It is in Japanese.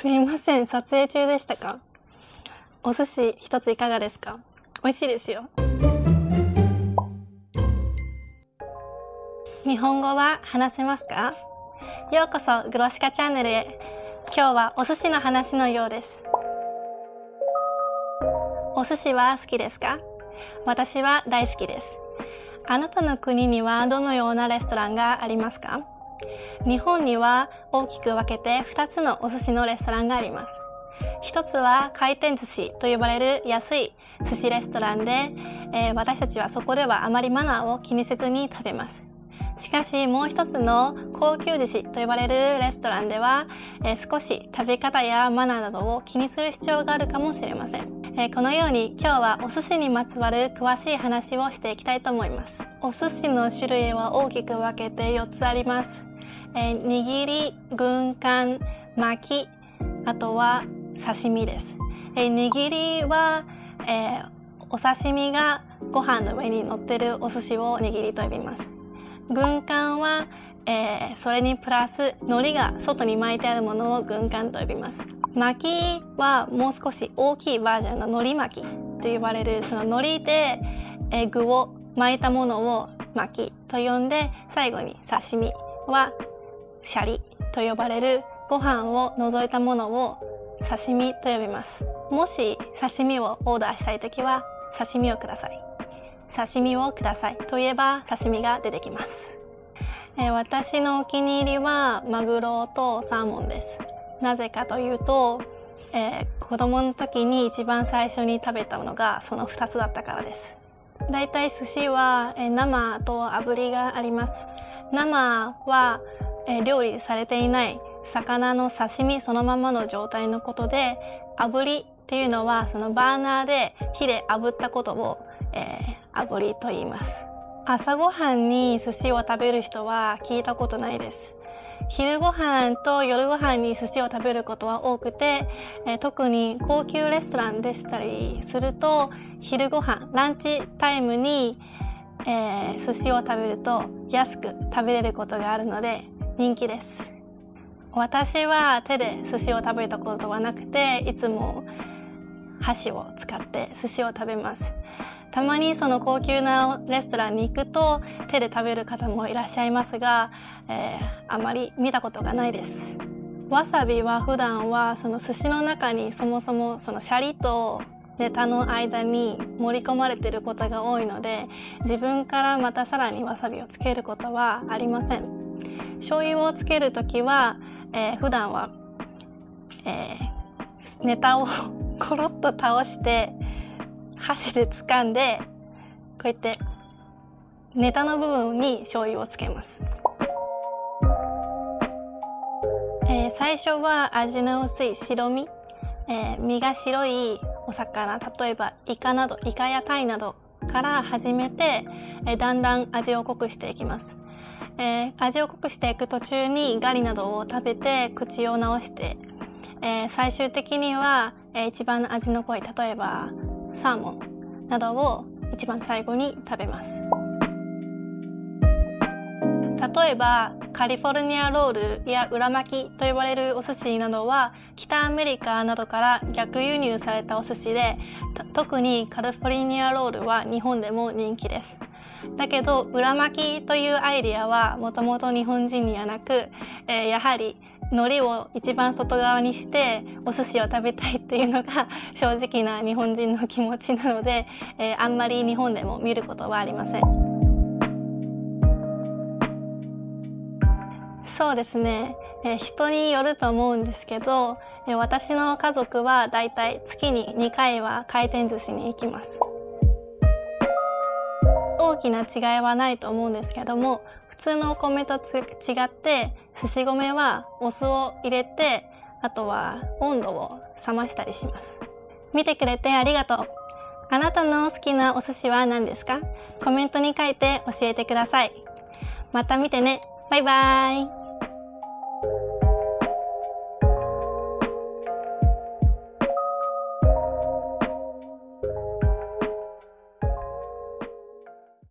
すいません撮影中でしたか？お寿司一ついかがですか？美味しいですよ。日本語は話せますか？ようこそグロシカチャンネルへ。今日はお寿司の話のようです。お寿司は好きですか？私は大好きです。あなたの国にはどのようなレストランがありますか？日本には大きく分けて2つのお寿司のレストランがあります。一つは回転寿司と呼ばれる安い寿司レストランで、えー、私たちはそこではあまりマナーを気にせずに食べます。しかしもう一つの高級寿司と呼ばれるレストランでは、えー、少し食べ方やマナーなどを気にする必要があるかもしれません。えー、このように今日はお寿司にまつわる詳しい話をしていきたいと思います。お寿司の種類は大きく分けて4つあります、えー、握り軍艦巻きあとは刺身です、えー、握りは、えお刺身がご飯の上に乗ってるお寿司を握りと呼びます。軍艦は、えそれにプラス海苔が外に巻いてあるものを軍艦と呼びます。巻きはもう少し大きいバージョンの海苔巻きと呼ばれるその海苔で、え具を巻いたものを巻きと呼んで最後に刺身はシャリと呼ばれるご飯を除いたものを刺身と呼びます。もし刺身をオーダーしたい時は刺身をください。刺身をくださいといえば刺身が出てきます、えー、私のお気に入りはマグロとサーモンです。なぜかというと、えー、子供の時に一番最初に食べたのがその2つだったからです。だいたい寿司は、えー、生と炙りがあります。生は、えー、料理されていない魚の刺身そのままの状態のことで炙りっていうのはそのバーナーで火で炙ったことを、えー、炙りと言います。朝ごはんに寿司を食べる人は聞いたことないです。昼ご飯と夜ご飯に寿司を食べることは多くて、えー、特に高級レストランでしたりすると昼ご飯ランチタイムに、えー、寿司を食べると安く食べれることがあるので人気です。私は手で寿司を食べたことはなくていつも箸を使って寿司を食べます。たまにその高級なレストランに行くと手で食べる方もいらっしゃいますが、えー、あまり見たことがないです。わさびは普段はその寿司の中にそもそもそのシャリとネタの間に盛り込まれてることが多いので自分からまたさらにわさびをつけることはありません。醤油をつける時は、えー、普段は、えー、ネタを コロッと倒して箸で掴んでこうやってネタの部分に醤油をつけます、えー、最初は味の薄い白身、えー、身が白いお魚。例えばイカなどイカやタイなどから始めて、えー、だんだん味を濃くしていきます、えー、味を濃くしていく途中にガリなどを食べて口を直して、えー、最終的には、えー、一番味の濃い例えばサーモンなどを一番最後に食べます。例えばカリフォルニアロールや裏巻きと呼ばれるお寿司などは北アメリカなどから逆輸入されたお寿司で特にカリフォルニアロールは日本でも人気です。だけど裏巻きというアイディアはもともと日本人にはなく、えー、やはり海苔を一番外側にしてお寿司を食べたいっていうのが正直な日本人の気持ちなので、えー、あんまり日本でも見ることはありません。そうですね、えー、人によると思うんですけど、えー、私の家族はだいたい月に2回は回転寿司に行きます。きな違いはないと思うんですけども普通のお米と違って寿司米はお酢を入れてあとは温度を冷ましたりします。見てくれてありがとう。あなたの好きなお寿司は何ですか？コメントに書いて教えてください。また見てね。バイバーイ。